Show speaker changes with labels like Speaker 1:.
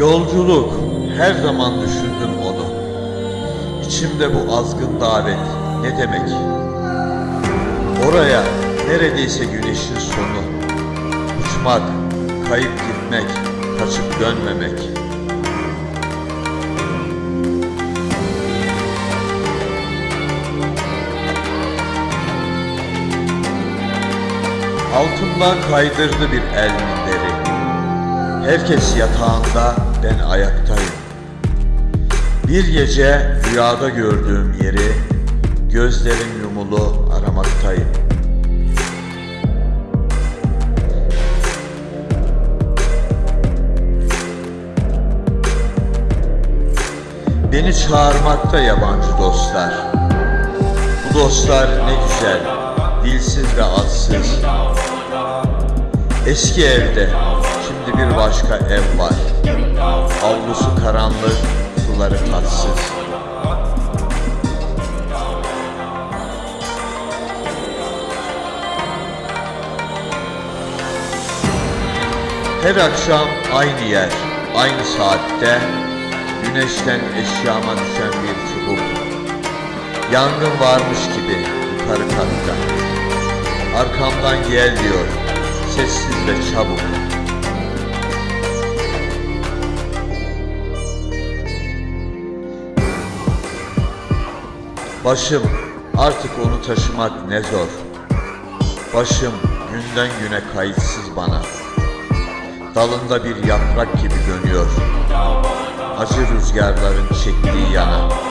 Speaker 1: Yolculuk, her zaman düşündüm onu. İçimde bu azgın davet ne demek? Oraya neredeyse güneşin sonu. Uçmak, kayıp gitmek, kaçıp dönmemek. Altından kaydırdı bir el minderi. Herkes yatağında, ben ayaktayım. Bir gece rüyada gördüğüm yeri, gözlerim yumulu aramaktayım. Beni çağırmakta yabancı dostlar. Bu dostlar ne güzel, dilsiz ve atsız. Eski evde, şimdi bir başka ev var. Avlusu karanlık, suları tatsız. Her akşam aynı yer, aynı saatte Güneşten eşyama düşen bir çubuk. Yangın varmış gibi yukarı katta. Arkamdan gel diyor Sessiz ve çabuk Başım artık onu taşımak ne zor. Başım günden güne kayıtsız bana. Dalında bir yaprak gibi dönüyor. Acı rüzgarların çektiği yana